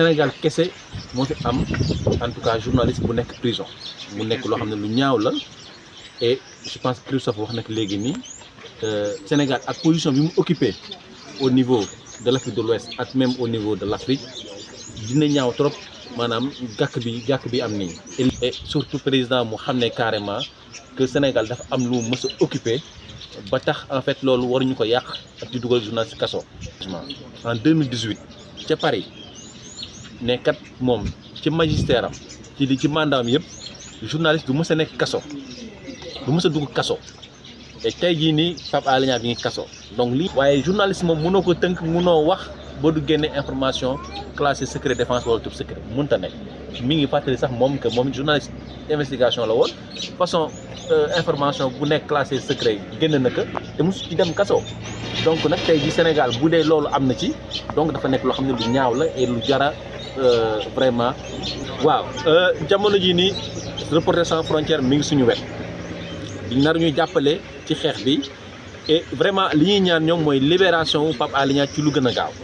Sénégal kese mo fi am en tout cas journaliste bu nek prison mu nek lo xam ne lu ñaaw la et je pense Christophe wax légui ni euh Sénégal ak position bi mu occuper au niveau de l'Afrique de l'Ouest et même au niveau de l'Afrique dina ñaaw trop manam gak bi gàkk bi am ni et surtout président mu xamné carrément que Sénégal dafa am lu mës occuper ba tax en fait loolu waruñu ko yàq ak di dugal journaliste kasso en 2018 ci Paris nekat mom moom ci magistère am ci li ci mandat am journaliste du mës nek nekk kaso du mës a dugg kaso et tey jii nii Pape Alé bi ngi kaso donc lii waaye journaliste moom mënoo ko tënk mënoo wax ba du génne information classé secret défense wala tub secret mënta nekk mi ngi fàttali sax mom que moom journaliste investigation la woon façon euh, information bu nekk classé secret génn na ko te mosu ci dem kaso donc nag tey jii Sénégal bu dee loolu am na ci donc dafa nekk loo xam lu ñaaw la et lu jara vraiment eh, waaw eh, jamono ji ni reporter sans frontière mi ngi suñu wet nar ñuy jàppale ci xeex bi et vraiment li ñuy ñaan ñoom mooy libération Pape Alé ci lu gën gaaw